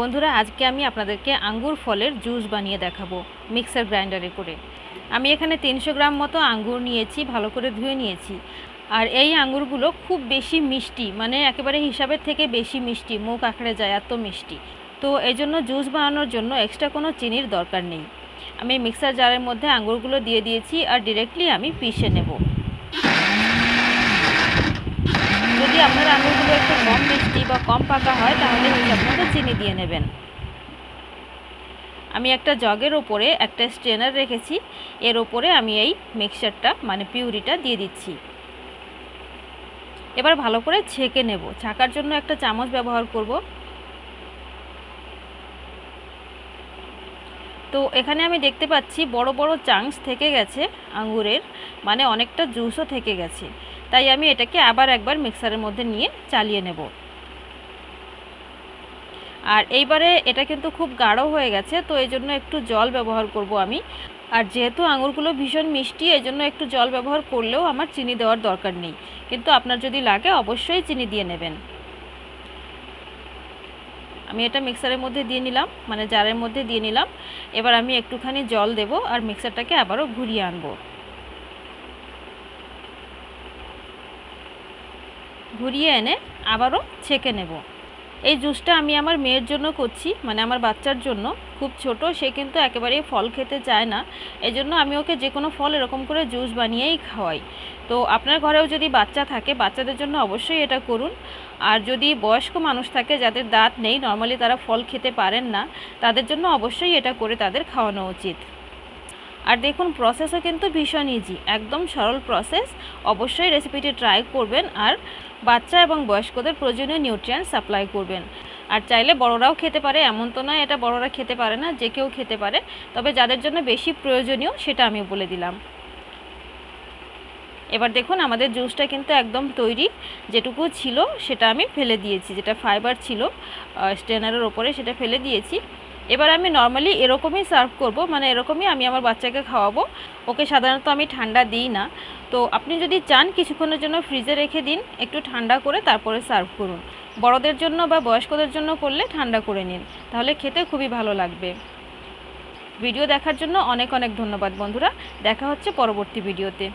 বন্ধুরা, আজকে আমি আপনাদেরকে আঙ্গুর ফলের জুস বানিয়ে দেখাবো মিক্সার গ্রাইন্ডারে করে। আমি এখানে তিনশো গ্রাম মতো আঙ্গুর নিয়েছি, ভালো করে ধুয়ে নিয়েছি। আর এই আঙ্গুরগুলো খুব বেশি মিষ্টি মানে একেবারে হিসাবের থেকে বেশি মিষ্টি, মুখ আঁকড়ে যায়, এত মিষ্টি। তো এই জন্য জুস বানানোর জন্য এক্সট্রা কোনো চিনির দরকার নেই। আমি মিক্সার জারের মধ্যে আঙ্গুরগুলো দিয়ে দিয়েছি আর ডিরেক্টলি আমি পিষে নেব যদি আপনার আঙুরগুলো একটু কম মিষ্টি বা কম পাকা হয়, তাহলে হিসাব মতো চিনি দিয়ে নেবেন। আমি একটা জগের ওপরে একটা স্ট্রেনার রেখেছি। এর ওপরে আমি এই মিক্সচারটা মানে পিউরিটা দিয়ে দিচ্ছি। এবার ভালো করে ছেঁকে নেব। ছাকার জন্য একটা চামচ ব্যবহার করব। তো এখানে আমি দেখতে পাচ্ছি বড় বড় চাংস থেকে গেছে আঙ্গুরের মানে অনেকটা জুসও থেকে গেছে। তাই আমি এটাকে আবার একবার মিক্সারের মধ্যে নিয়ে চালিয়ে নেব। আর এইবারে এটা কিন্তু খুব গাঢ় হয়ে গেছে, তো এই জন্য একটু জল ব্যবহার করব আমি। আর যেহেতু আঙুরগুলো ভীষণ মিষ্টি, এই জন্য একটু জল ব্যবহার করলেও আমার চিনি দেওয়ার দরকার নেই। কিন্তু আপনার যদি লাগে, অবশ্যই চিনি দিয়ে নেবেন। আমি এটা মিক্সারের মধ্যে দিয়ে নিলাম মানে জারের মধ্যে দিয়ে নিলাম। এবার আমি একটুখানি জল দেব আর মিক্সারটাকে আবারও ঘুরিয়ে আনব। ঘুরিয়ে এনে আবারও ছেঁকে নেব। এই জুসটা আমি আমার মেয়ের জন্য করছি মানে আমার বাচ্চার জন্য। খুব ছোট, সে কিন্তু একেবারেই ফল খেতে চায় না। এজন্য আমি ওকে যে কোনো ফল এরকম করে জুস বানিয়েই খাওয়াই। তো আপনার ঘরেও যদি বাচ্চা থাকে, বাচ্চাদের জন্য অবশ্যই এটা করুন। আর যদি বয়স্ক মানুষ থাকে, যাদের দাঁত নেই, নর্মালি তারা ফল খেতে পারেন না, তাদের জন্য অবশ্যই এটা করে তাদের খাওয়ানো উচিত। আর দেখুন প্রসেসও কিন্তু ভীষণ ইজি একদম সরল প্রসেস অবশ্যই রেসিপিটি ট্রাই করবেন আর বাচ্চা এবং বয়স্কদের প্রয়োজনীয় নিউট্রিয়েন্ট সাপ্লাই করবেন। আর চাইলে বড়রাও খেতে পারে, এমন তো নয় এটা বড়রা খেতে পারে না, যে কেউ খেতে পারে। তবে যাদের জন্য বেশি প্রয়োজনীয় সেটা আমি বলে দিলাম। এবার দেখুন, আমাদের জুসটা কিন্তু একদম তৈরি। যেটুকু ছিল সেটা আমি ফেলে দিয়েছি, যেটা ফাইবার ছিল স্ট্রেনারের ওপরে সেটা ফেলে দিয়েছি। এবার আমি নর্মালি এরকমই সার্ভ করব মানে এরকমই আমি আমার বাচ্চাকে খাওয়াবো। ওকে সাধারণত আমি ঠান্ডা দিই না। তো আপনি যদি চান কিছুক্ষণের জন্য ফ্রিজে রেখে দিন, একটু ঠান্ডা করে তারপরে সার্ভ করুন। বড়দের জন্য বা বয়স্কদের জন্য করলে ঠান্ডা করে নিন, তাহলে খেতে খুবই ভালো লাগবে। ভিডিও দেখার জন্য অনেক অনেক ধন্যবাদ বন্ধুরা। দেখা হচ্ছে পরবর্তী ভিডিওতে